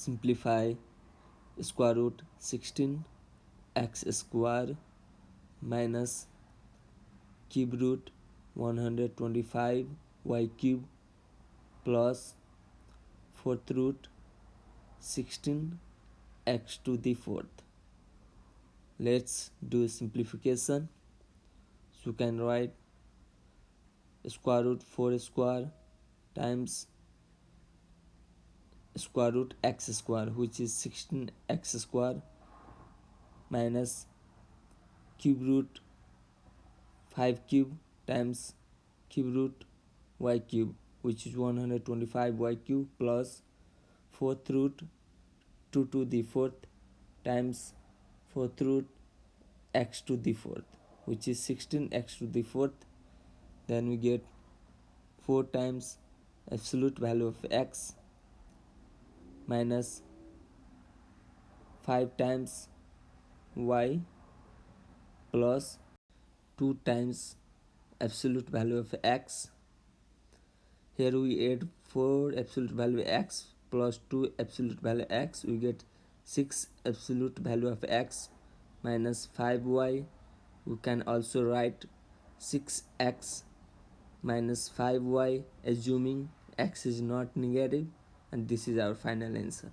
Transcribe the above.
simplify square root 16 x square minus cube root 125 y cube plus fourth root 16 x to the fourth. Let's do simplification. So you can write square root 4 square times square root x square which is 16 x square minus cube root 5 cube times cube root y cube which is 125 y cube plus fourth root 2 to the fourth times fourth root x to the fourth which is 16 x to the fourth. Then we get 4 times absolute value of x minus 5 times y plus 2 times absolute value of x. Here we add 4 absolute value x plus 2 absolute value x. We get 6 absolute value of x minus 5y we can also write 6x minus 5y assuming x is not negative and this is our final answer